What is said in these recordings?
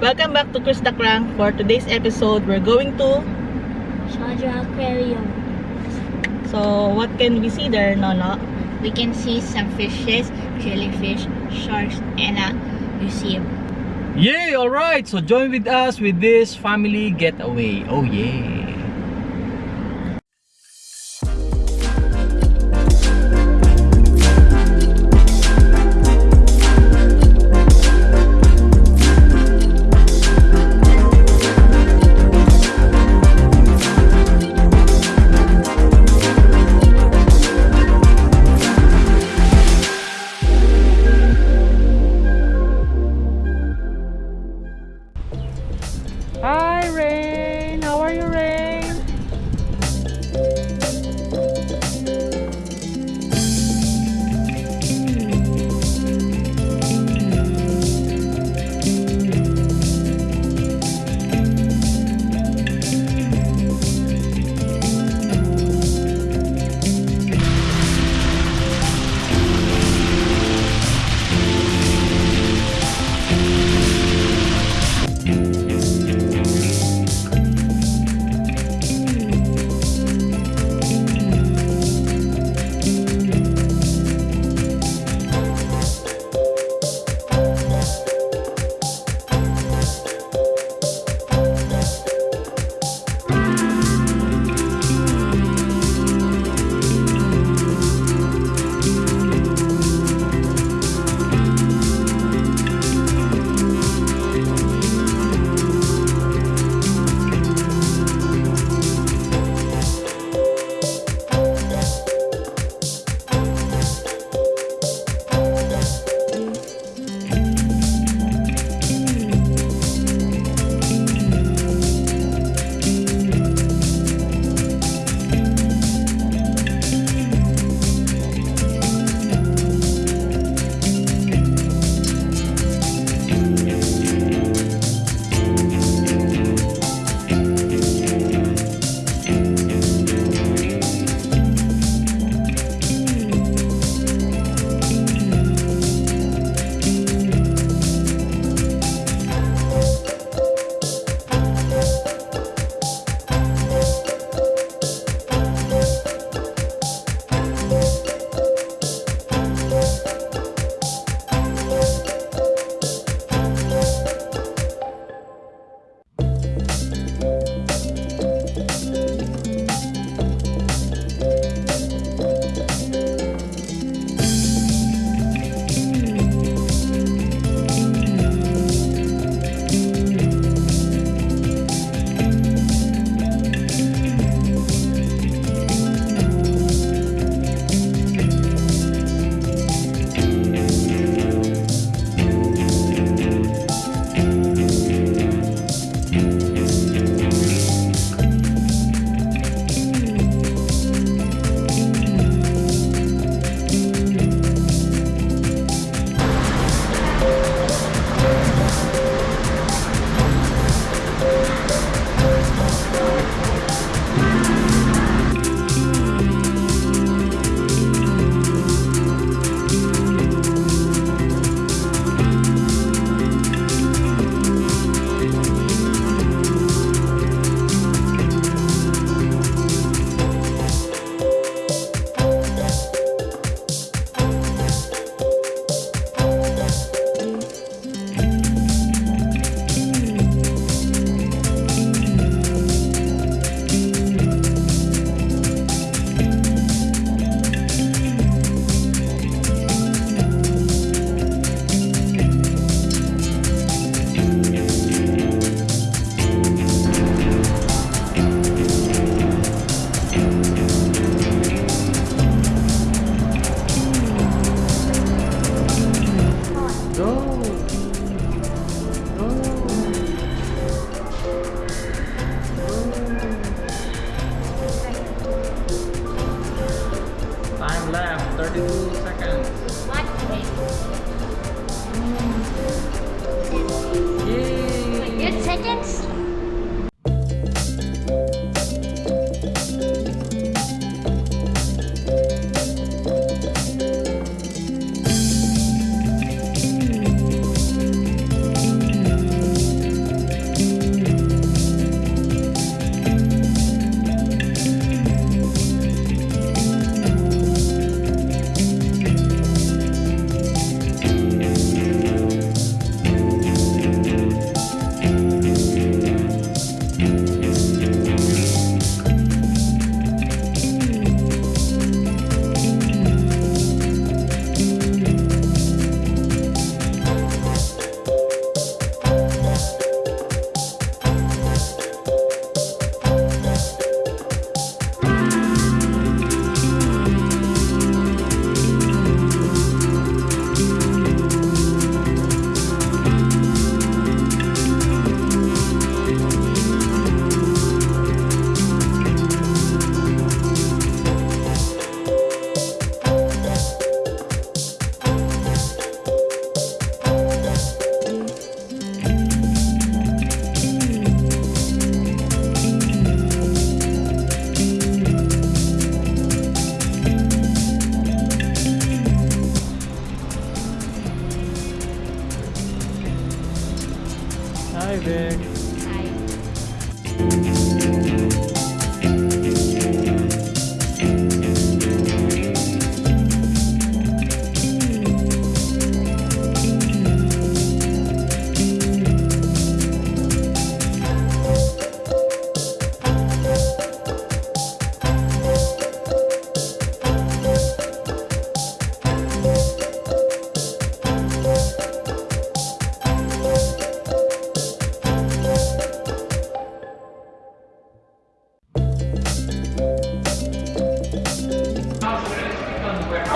Welcome back to Chris the Crank. For today's episode, we're going to... Sharjah Aquarium. So, what can we see there, Nono? We can see some fishes, jellyfish, sharks, and a museum. Yay! Alright, so join with us with this family getaway. Oh yeah!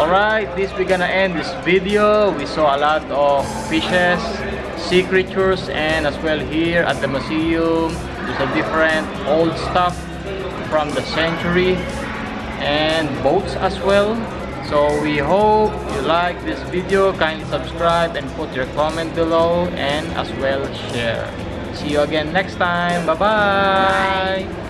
Alright, this we're gonna end this video. We saw a lot of fishes, sea creatures, and as well here at the museum, there's a different old stuff from the century and boats as well. So we hope you like this video. Kindly subscribe and put your comment below and as well share. See you again next time. Bye-bye. Bye.